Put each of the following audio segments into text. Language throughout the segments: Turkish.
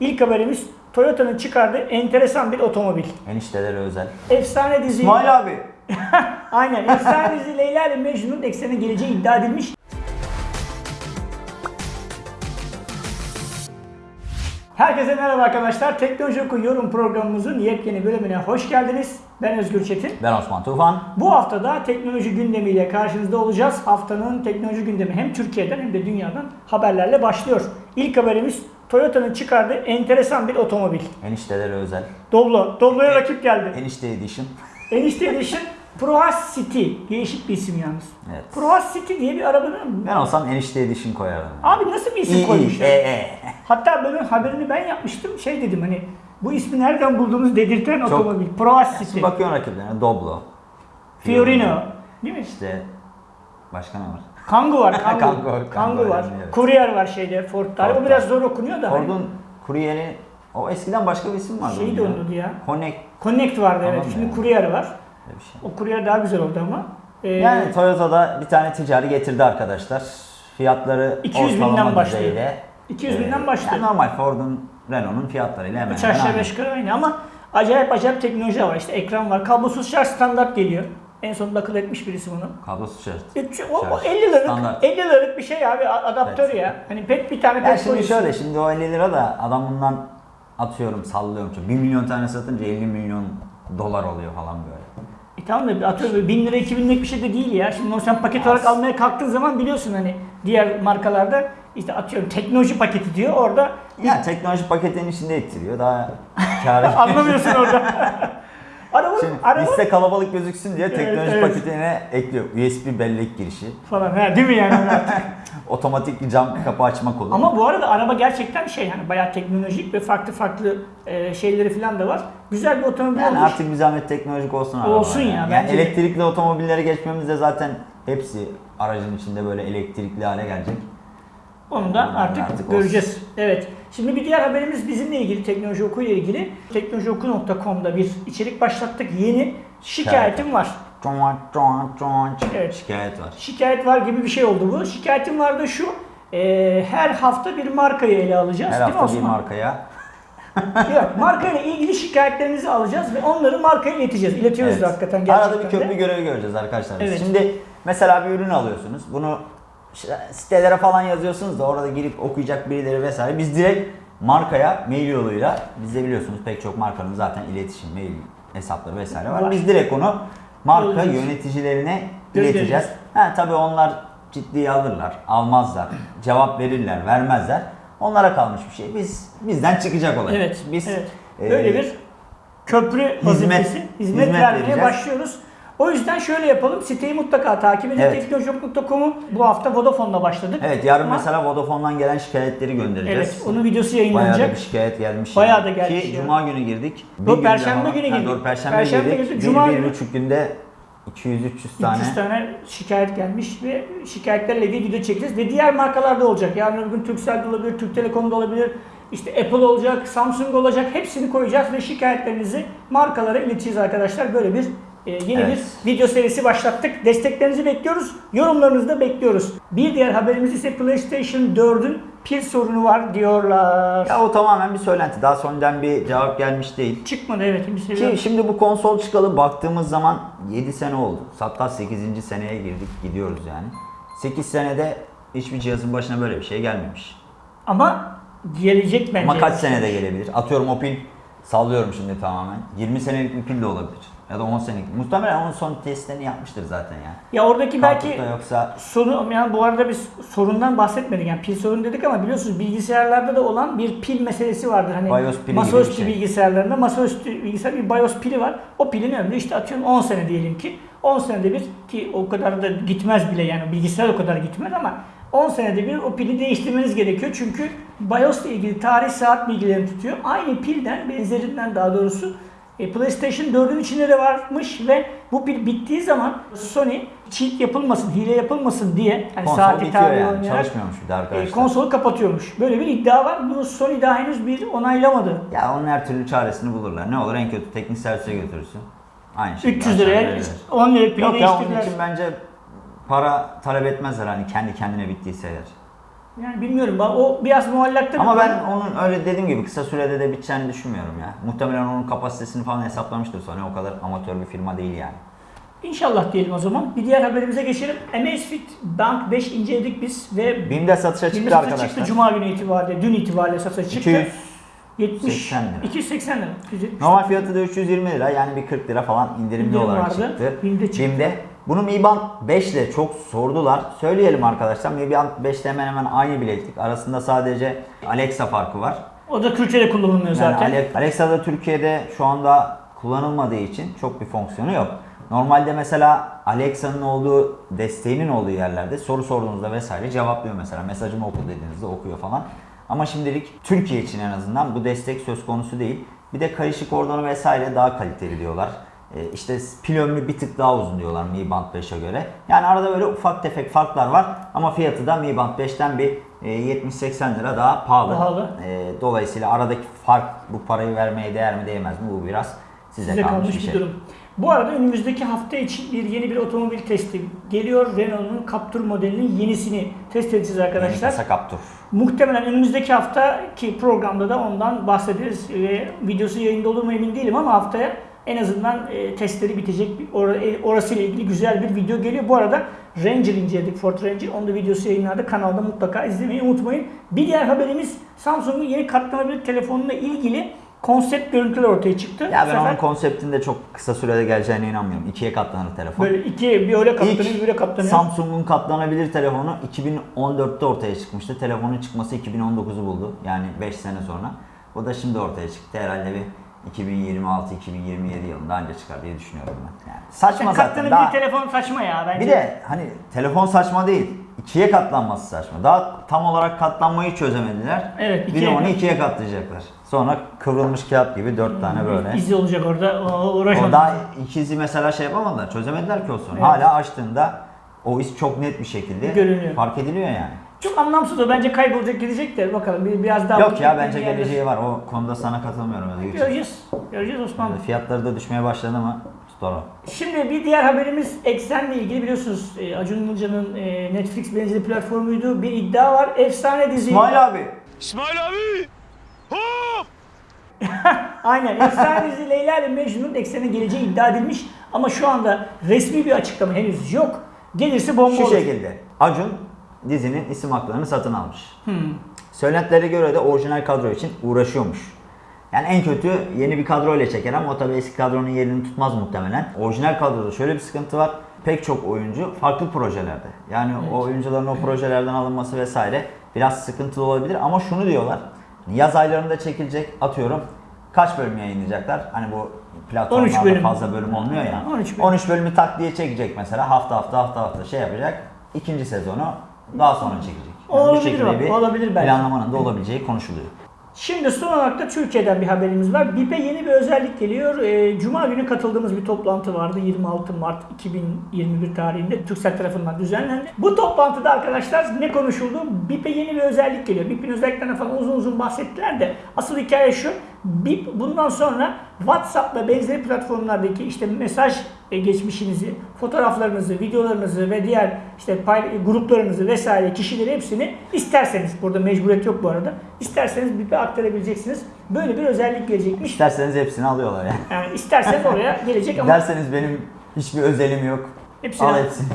İlk haberimiz Toyota'nın çıkardığı enteresan bir otomobil. Eniştelere özel. Efsane dizi. İsmail abi. Aynen. Efsane dizi Leyla ile Mecnun'un eksene geleceği iddia edilmiş. Herkese merhaba arkadaşlar. Teknoloji Oku yorum programımızın yepyeni bölümüne hoş geldiniz. Ben Özgür Çetin. Ben Osman Tufan. Bu hafta da teknoloji gündemiyle karşınızda olacağız. Haftanın teknoloji gündemi hem Türkiye'den hem de dünyadan haberlerle başlıyor. İlk haberimiz Toyota'nın çıkardığı enteresan bir otomobil. Eniştelere özel. Doblo. Doblo'ya rakip geldi. Enişte Edition. Enişte Edition Proas City. Değişik bir isim yalnız. Evet. Proas City diye bir arabanın... Ben olsam Enişte Edition koyardım. Abi nasıl bir isim İyi koymuşlar? E e. Hatta böyle haberini ben yapmıştım. Şey dedim hani bu ismi nereden buldunuz dedirten otomobil. Proas City. Bakıyorsun rakiplerine Doblo. Fiorino. Değil mi? İşte başka ne var? Kangu var. Kangu, Kangoo, Kangu, Kangoo var. evet. Courier var şeyde Ford'da. O Ford'da. biraz zor okunuyor da. hani Ford'un kuryeri o eskiden başka bir isim vardı. Şey de onun ya. Connect Connect vardı evet. Tamam Şimdi ya. Courier var. bir şey. O Courier daha güzel oldu ama. Ee, Yani Toyota'da bir tane ticari getirdi arkadaşlar. Fiyatları 200 binden başlıyor. düzeyde. 200 Ee, binden başlıyor. yani normal Ford'un, Renault'un fiyatlarıyla hemen 3 hemen aynı. 5 yukarı aynı ama acayip acayip teknoloji var. İşte ekran var. Kablosuz şarj standart geliyor. En sonunda akıl etmiş birisi bunu. Kablosuz şart. Üç- O, o Şarj. 50 liralık, Standart. 50 liralık bir şey abi adaptör Evet. ya. Hani pek bir tane Ya pek şimdi şöyle şimdi o 50 lira da adam bundan atıyorum sallıyorum. 1 milyon tane satınca 50 milyon dolar oluyor falan böyle. E tamam da atıyorum böyle 1000 lira 2000 liralık bir şey de değil ya. Şimdi onu sen paket olarak Az. almaya kalktığın zaman biliyorsun hani diğer markalarda işte atıyorum teknoloji paketi diyor orada Ya teknoloji paketinin içinde ettiriyor daha kârı. anlamıyorsun orada. araba, Şimdi araba liste kalabalık gözüksün diye Evet, teknoloji evet. paketine ekliyor. USB bellek girişi, falan ha, değil mi yani? otomatik cam kapı açma kolu. Ama bu arada araba gerçekten şey hani bayağı teknolojik ve farklı farklı e, şeyleri falan da var. Güzel bir otomobil yani olmuş. artık bir zahmet teknolojik olsun araba. Olsun ya, Yani, bence de. elektrikli otomobillere geçmemiz de zaten hepsi aracın içinde böyle elektrikli hale gelecek. Onu da artık, artık göreceğiz. Evet. Şimdi bir diğer haberimiz bizimle ilgili teknoloji oku ile ilgili. Teknolojioku.com'da bir içerik başlattık. Yeni şikayetim var. Evet. Şikayet var. Şikayet var gibi bir şey oldu bu. Şikayetim var da şu. e, her hafta bir markayı ele alacağız. Her hafta bir markaya. Yok, markayla ilgili şikayetlerinizi alacağız ve onları markaya ileteceğiz. İletiyoruz da hakikaten gerçekten Arada bir de. köprü görevi göreceğiz arkadaşlar. Evet. Şimdi mesela bir ürün alıyorsunuz. Bunu sitelere falan yazıyorsunuz da orada girip okuyacak birileri vesaire. Biz direkt markaya mail yoluyla bizde biliyorsunuz pek çok markanın zaten iletişim, mail hesapları vesaire var. Biz direkt onu marka yöneticilerine ileteceğiz. Ha tabii onlar ciddiye alırlar, almazlar, cevap verirler, vermezler. Onlara kalmış bir şey. Biz bizden çıkacak olay. Evet. Biz evet. e, Böyle bir köprü vazifesi, hizmet, hizmet vermeye vereceğiz. başlıyoruz. O yüzden şöyle yapalım. Siteyi mutlaka takip edin. Evet. Teknolojok.com'u bu hafta Vodafone'la başladık. Evet yarın Ama- mesela Vodafone'dan gelen şikayetleri göndereceğiz. Evet, onun videosu Bayağı da yayınlanacak. bir şikayet gelmiş. Bayağı yani. da gelmiş Ki ya. Cuma günü girdik. Bir Yok, Perşembe günü girdik. Doğru, Perşembe, Perşembe girdik. girdik, Bir, Cuma bir günü- buçuk günde 200-300 tane. 300 tane şikayet gelmiş ve şikayetlerle ilgili video çekeceğiz ve diğer markalarda olacak. Yarın öbür gün Turkcell'de olabilir, Türk Telekom'da olabilir, işte Apple olacak, Samsung olacak. Hepsini koyacağız ve şikayetlerinizi markalara ileteceğiz arkadaşlar. Böyle bir e, yeni Evet. bir video serisi başlattık. Desteklerinizi bekliyoruz, yorumlarınızı da bekliyoruz. Bir diğer haberimiz ise PlayStation 4'ün pil sorunu var diyorlar. Ya o tamamen bir söylenti. Daha sonradan bir cevap gelmiş değil. Çıkmadı evet bir. Ki şimdi bu konsol çıkalı baktığımız zaman 7 sene oldu. Hatta 8. seneye girdik gidiyoruz yani. 8 senede hiçbir cihazın başına böyle bir şey gelmemiş. Ama gelecek bence. Ama kaç senede gelebilir? Atıyorum o pil sallıyorum şimdi tamamen. 20 senelik bir pil de olabilir. Ya da 10 senelik. Muhtemelen onun son testlerini yapmıştır zaten ya. Ya oradaki belki Belki yoksa Sorun, yani bu arada biz sorundan bahsetmedik. Yani pil sorunu dedik ama biliyorsunuz bilgisayarlarda da olan bir pil meselesi vardır. Hani BIOS pili gibi masaüstü bir şey. bilgisayarlarında masaüstü bilgisayar bir BIOS pili var. O pilin ömrü işte atıyorum 10 sene diyelim ki. 10 senede bir ki o kadar da gitmez bile yani bilgisayar o kadar gitmez ama 10 senede bir o pili değiştirmeniz gerekiyor. Çünkü BIOS ile ilgili tarih saat bilgilerini tutuyor. Aynı pilden benzerinden daha doğrusu e, PlayStation 4'ün içinde de varmış ve bu pil bittiği zaman Sony cheat yapılmasın, hile yapılmasın diye yani konsol saati bitiyor tarihi yani. oynayarak e, arkadaşlar. konsolu kapatıyormuş. Böyle bir iddia var. Bunu Sony daha henüz bir onaylamadı. Ya onun her türlü çaresini bulurlar. Ne olur en kötü teknik servise götürürsün. Aynı şey. 300 liraya 10 lira pili Yok ya onun için bence para talep etmezler hani kendi kendine bittiyse eğer. Yani bilmiyorum. O biraz muallakta. Ama ben onun öyle dediğim gibi kısa sürede de biteceğini düşünmüyorum ya. Muhtemelen onun kapasitesini falan hesaplamıştır sonra. O kadar amatör bir firma değil yani. İnşallah diyelim o zaman. Bir diğer haberimize geçelim. Amazfit Band 5 inceledik biz ve BİM'de satışa çıktı satışa arkadaşlar. çıktı Cuma günü itibariyle, dün itibariyle satışa çıktı. 200 70, 80 lira. 280 lira. 270 Normal fiyatı da 320 lira yani bir 40 lira falan indirimli İndirim olarak vardı. çıktı. BİM'de çıktı. BİM'de. Bunu Mi Band 5 ile çok sordular. Söyleyelim arkadaşlar. Mi Band 5 hemen hemen aynı bileklik. Arasında sadece Alexa farkı var. O da Türkiye'de kullanılmıyor Yani zaten. Ale- Alexa da Türkiye'de şu anda kullanılmadığı için çok bir fonksiyonu yok. Normalde mesela Alexa'nın olduğu, desteğinin olduğu yerlerde soru sorduğunuzda vesaire cevaplıyor mesela. Mesajımı oku dediğinizde okuyor falan. Ama şimdilik Türkiye için en azından bu destek söz konusu değil. Bir de kayışık kordonu vesaire daha kaliteli diyorlar. Ee, işte pil ömrü bir tık daha uzun diyorlar Mi Band 5'e göre. Yani arada böyle ufak tefek farklar var ama fiyatı da Mi Band 5'ten bir e, 70-80 lira daha pahalı. Pahalı. Ee, dolayısıyla aradaki fark bu parayı vermeye değer mi değmez mi bu biraz size, Size kalmış, kalmış bir şey. durum. Bu arada önümüzdeki hafta için bir yeni bir otomobil testi geliyor. Renault'un Captur modelinin yenisini test edeceğiz Yeni arkadaşlar. kasa Captur. Muhtemelen önümüzdeki haftaki programda da ondan bahsederiz. Ve videosu yayında olur mu emin değilim ama haftaya en azından e, testleri bitecek. Bir or- e, orasıyla ilgili güzel bir video geliyor. Bu arada Ranger inceledik, Ford Ranger. Onun da videosu yayınlandı. Kanalda mutlaka izlemeyi unutmayın. Bir diğer haberimiz Samsung'un yeni katlanabilir telefonuyla ilgili konsept görüntüler ortaya çıktı. Ya ben sefer onun konseptinde çok kısa sürede geleceğine inanmıyorum. İkiye katlanır telefon. böyle iki bir öyle katlanıyor, bir böyle katlanıyor. Samsung'un katlanabilir telefonu 2014'te ortaya çıkmıştı. Telefonun çıkması 2019'u buldu. Yani 5 sene sonra. O da şimdi ortaya çıktı. Herhalde bir 2026-2027 yılında anca çıkar diye düşünüyorum ben. Yani saçma Yani zaten. Daha... telefon saçma ya bence. Bir de hani telefon saçma değil. İkiye katlanması saçma. Daha tam olarak katlanmayı çözemediler. Evet, Bir de ikiye onu ikiye katlayacaklar. Sonra kıvrılmış kağıt gibi dört tane böyle. İzi olacak orada. O, uğraşmadım. O daha ikizi mesela şey yapamadılar. Çözemediler ki o sorunu. Evet. Hala açtığında o iz çok net bir şekilde Görünüyor. fark ediliyor yani. Çok anlamsız o. Bence kaybolacak gidecek de bakalım bir, biraz daha... Yok ya bence geleceği var. O konuda sana katılmıyorum. Göreceğiz. Göreceğiz Osman. Bey. Fiyatları da düşmeye başladı mı? Sonra. Şimdi bir diğer haberimiz Eksen'le ilgili biliyorsunuz e, Acun Ilıcalı'nın e, Netflix benzeri platformuydu. Bir iddia var. Efsane dizi. İsmail abi. İsmail abi! Hop! Aynen. Efsane dizi Leyla ile Mecnun'un Eksen'e geleceği iddia edilmiş. Ama şu anda resmi bir açıklama henüz yok. Gelirse bomba Şu olur. şekilde. Acun dizinin isim haklarını satın almış. Hmm. Söylentilere göre de orijinal kadro için uğraşıyormuş. Yani en kötü yeni bir kadro ile çeker ama o tabii eski kadronun yerini tutmaz muhtemelen. Orijinal kadroda şöyle bir sıkıntı var. Pek çok oyuncu farklı projelerde. Yani o oyuncuların o projelerden alınması vesaire biraz sıkıntılı olabilir ama şunu diyorlar. Yaz aylarında çekilecek atıyorum. Kaç bölüm yayınlayacaklar? Hani bu 13 platformlarda bölüm. fazla bölüm olmuyor ya. 13 bölüm. 13 bölümü tak diye çekecek mesela hafta hafta hafta hafta şey yapacak. İkinci sezonu daha sonra çekecek. Yani bu Olabilir bak, bir olabilir belki. planlamanın da olabileceği konuşuluyor. Şimdi son olarak da Türkiye'den bir haberimiz var. BİP'e yeni bir özellik geliyor. Ee, Cuma günü katıldığımız bir toplantı vardı. 26 Mart 2021 tarihinde Türksel tarafından düzenlendi. Bu toplantıda arkadaşlar ne konuşuldu? BİP'e yeni bir özellik geliyor. BİP'in özelliklerinden falan uzun uzun bahsettiler de asıl hikaye şu. BIP bundan sonra WhatsApp ve benzeri platformlardaki işte mesaj geçmişinizi, fotoğraflarınızı, videolarınızı ve diğer işte gruplarınızı vesaire kişileri hepsini isterseniz burada mecburiyet yok bu arada. isterseniz BIP'e aktarabileceksiniz. Böyle bir özellik gelecekmiş. İsterseniz hepsini alıyorlar yani. Yani isterseniz oraya gelecek ama Derseniz benim hiçbir özelim yok. Hepsini al. hepsini.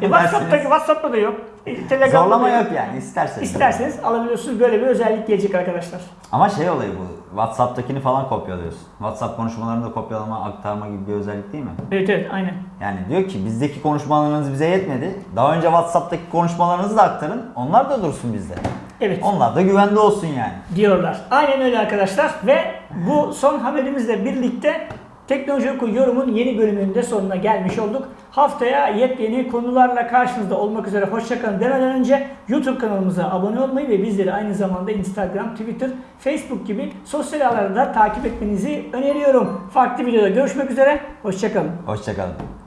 E, WhatsApp'taki WhatsApp'ta da yok. E, Telegram'da Zorlama da yok yani isterseniz. İsterseniz alabiliyorsunuz. Böyle bir özellik gelecek arkadaşlar. Ama şey olayı bu. WhatsApp'takini falan kopyalıyorsun. WhatsApp konuşmalarını da kopyalama, aktarma gibi bir özellik değil mi? Evet evet aynen. Yani diyor ki bizdeki konuşmalarınız bize yetmedi. Daha önce WhatsApp'taki konuşmalarınızı da aktarın. Onlar da dursun bizde. Evet. Onlar da güvende olsun yani. diyorlar. Aynen öyle arkadaşlar ve bu son haberimizle birlikte Teknoloji Oku yorumun yeni bölümünün de sonuna gelmiş olduk. Haftaya yepyeni konularla karşınızda olmak üzere hoşçakalın demeden önce YouTube kanalımıza abone olmayı ve bizleri aynı zamanda Instagram, Twitter, Facebook gibi sosyal ağlarda takip etmenizi öneriyorum. Farklı videoda görüşmek üzere, hoşçakalın. Hoşçakalın.